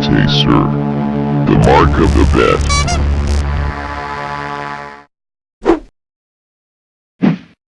taster. The mark of the bet.